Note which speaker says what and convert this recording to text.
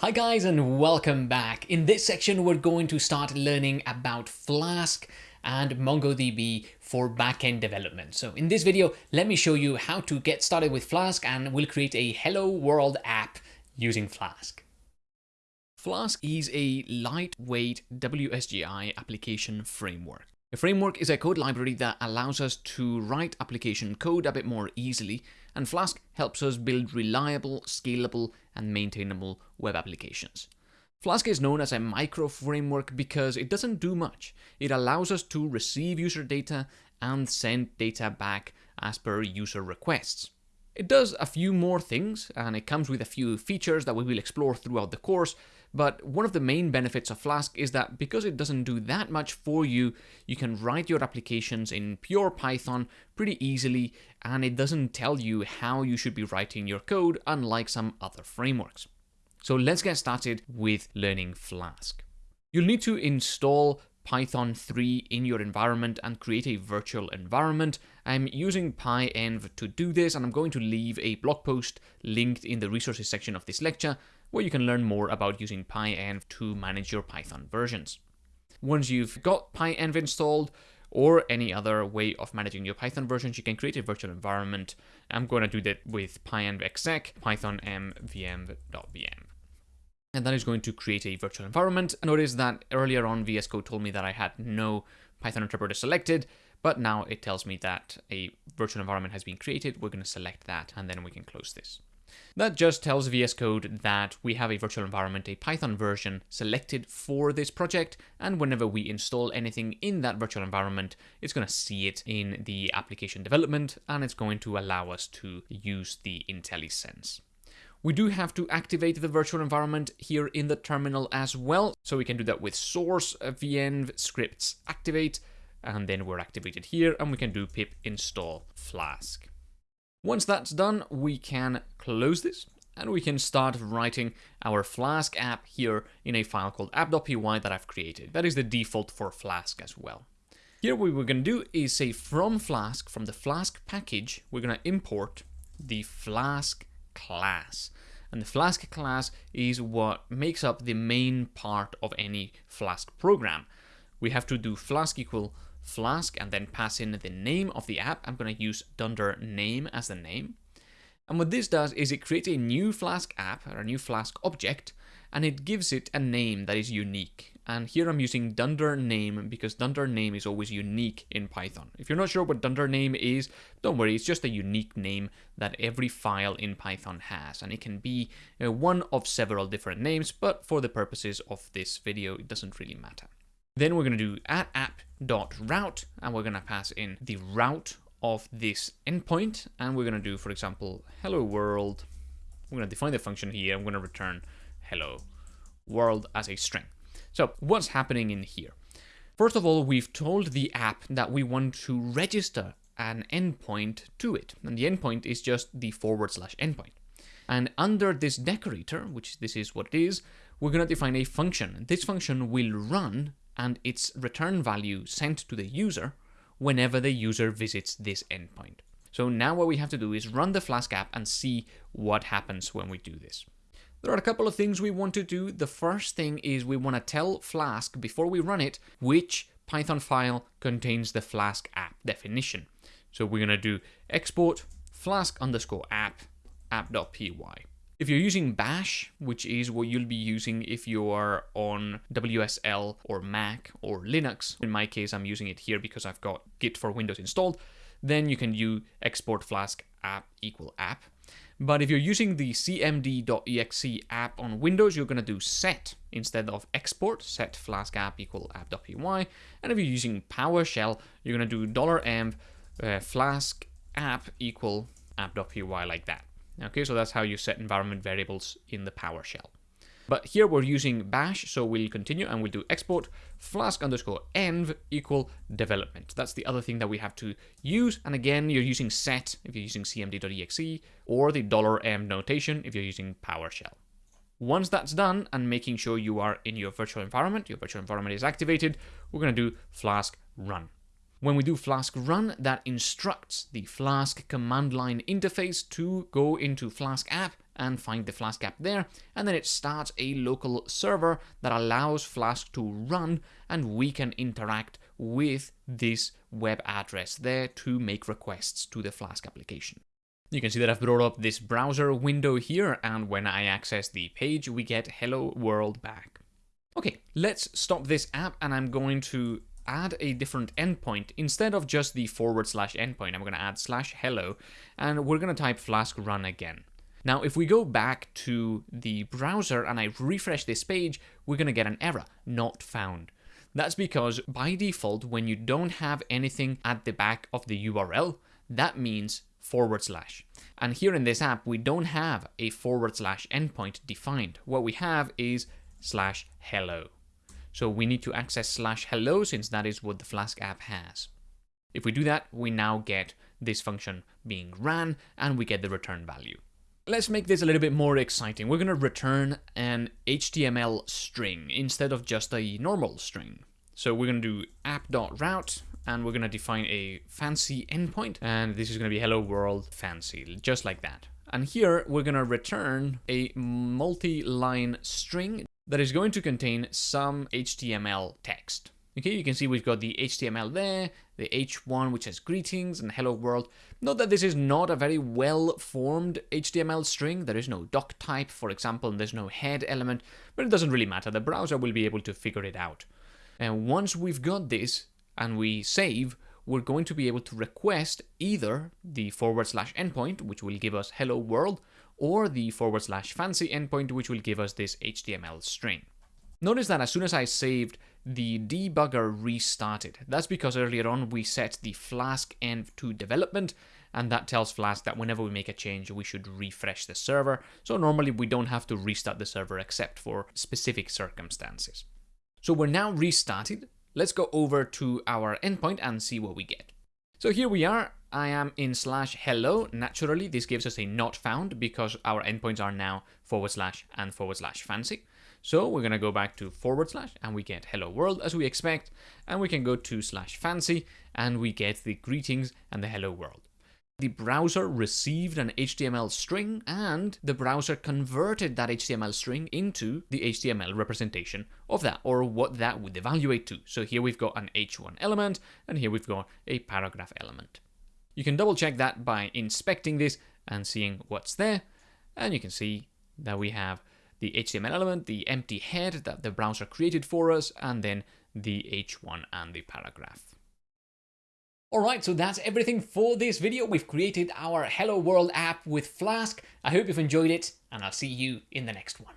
Speaker 1: Hi guys and welcome back. In this section we're going to start learning about Flask and MongoDB for backend development. So in this video let me show you how to get started with Flask and we'll create a hello world app using Flask. Flask is a lightweight WSGI application framework. A framework is a code library that allows us to write application code a bit more easily and Flask helps us build reliable, scalable, and maintainable web applications. Flask is known as a micro framework because it doesn't do much. It allows us to receive user data and send data back as per user requests. It does a few more things, and it comes with a few features that we will explore throughout the course, but one of the main benefits of Flask is that because it doesn't do that much for you, you can write your applications in pure Python pretty easily, and it doesn't tell you how you should be writing your code, unlike some other frameworks. So let's get started with learning Flask. You'll need to install Python 3 in your environment and create a virtual environment. I'm using PyEnv to do this and I'm going to leave a blog post linked in the resources section of this lecture where you can learn more about using PyEnv to manage your Python versions. Once you've got PyEnv installed, or any other way of managing your Python versions, you can create a virtual environment. I'm going to do that with pyenv exec python m vm.vm and that is going to create a virtual environment. Notice that earlier on VS Code told me that I had no Python interpreter selected, but now it tells me that a virtual environment has been created. We're going to select that and then we can close this. That just tells VS Code that we have a virtual environment, a Python version selected for this project, and whenever we install anything in that virtual environment, it's going to see it in the application development, and it's going to allow us to use the IntelliSense. We do have to activate the virtual environment here in the terminal as well. So we can do that with source uh, venv scripts activate, and then we're activated here, and we can do pip install flask. Once that's done, we can close this and we can start writing our Flask app here in a file called app.py that I've created. That is the default for Flask as well. Here what we're going to do is say from Flask, from the Flask package, we're going to import the Flask class. And the Flask class is what makes up the main part of any Flask program. We have to do Flask equal Flask and then pass in the name of the app. I'm going to use dunder name as the name. And what this does is it creates a new Flask app or a new Flask object and it gives it a name that is unique. And here I'm using dunder name because dunder name is always unique in Python. If you're not sure what dunder name is, don't worry, it's just a unique name that every file in Python has. And it can be uh, one of several different names, but for the purposes of this video, it doesn't really matter. Then we're going to do at app.route, and we're going to pass in the route of this endpoint, and we're going to do, for example, hello world. We're going to define the function here. I'm going to return hello world as a string. So what's happening in here? First of all, we've told the app that we want to register an endpoint to it. And the endpoint is just the forward slash endpoint. And under this decorator, which this is what it is, we're going to define a function. This function will run and its return value sent to the user whenever the user visits this endpoint. So now what we have to do is run the Flask app and see what happens when we do this. There are a couple of things we want to do. The first thing is we want to tell Flask before we run it which Python file contains the Flask app definition. So we're going to do export flask underscore app app.py. If you're using bash, which is what you'll be using if you are on WSL or Mac or Linux, in my case I'm using it here because I've got Git for Windows installed, then you can do export flask app equal app but if you're using the cmd.exe app on Windows, you're going to do set instead of export, set flask app equal app.py. And if you're using PowerShell, you're going to do $env uh, flask app equal app.py like that. Okay, so that's how you set environment variables in the PowerShell. But here we're using bash, so we'll continue and we'll do export flask underscore env equal development. That's the other thing that we have to use. And again, you're using set if you're using cmd.exe or the dollar $env notation if you're using PowerShell. Once that's done and making sure you are in your virtual environment, your virtual environment is activated, we're going to do flask run. When we do flask run, that instructs the flask command line interface to go into flask app and find the Flask app there, and then it starts a local server that allows Flask to run, and we can interact with this web address there to make requests to the Flask application. You can see that I've brought up this browser window here, and when I access the page, we get hello world back. Okay, let's stop this app, and I'm going to add a different endpoint. Instead of just the forward slash endpoint, I'm going to add slash hello, and we're going to type flask run again. Now, if we go back to the browser and I refresh this page, we're going to get an error, not found. That's because by default, when you don't have anything at the back of the URL, that means forward slash. And here in this app, we don't have a forward slash endpoint defined. What we have is slash hello. So we need to access slash hello since that is what the Flask app has. If we do that, we now get this function being ran and we get the return value. Let's make this a little bit more exciting. We're going to return an HTML string instead of just a normal string. So we're going to do app.route and we're going to define a fancy endpoint and this is going to be hello world fancy, just like that. And here we're going to return a multi-line string that is going to contain some HTML text. Okay, you can see we've got the HTML there, the H1 which has greetings and hello world. Note that this is not a very well formed HTML string. There is no doc type, for example, and there's no head element, but it doesn't really matter. The browser will be able to figure it out. And once we've got this and we save, we're going to be able to request either the forward slash endpoint, which will give us hello world, or the forward slash fancy endpoint, which will give us this HTML string. Notice that as soon as I saved, the debugger restarted. That's because earlier on we set the Flask env to development, and that tells Flask that whenever we make a change, we should refresh the server. So normally we don't have to restart the server except for specific circumstances. So we're now restarted. Let's go over to our endpoint and see what we get. So here we are. I am in slash hello. Naturally, this gives us a not found because our endpoints are now forward slash and forward slash fancy. So we're going to go back to forward slash and we get hello world as we expect. And we can go to slash fancy and we get the greetings and the hello world. The browser received an HTML string and the browser converted that HTML string into the HTML representation of that or what that would evaluate to. So here we've got an H1 element and here we've got a paragraph element. You can double check that by inspecting this and seeing what's there. And you can see that we have the HTML element, the empty head that the browser created for us, and then the H1 and the paragraph. Alright, so that's everything for this video. We've created our Hello World app with Flask. I hope you've enjoyed it, and I'll see you in the next one.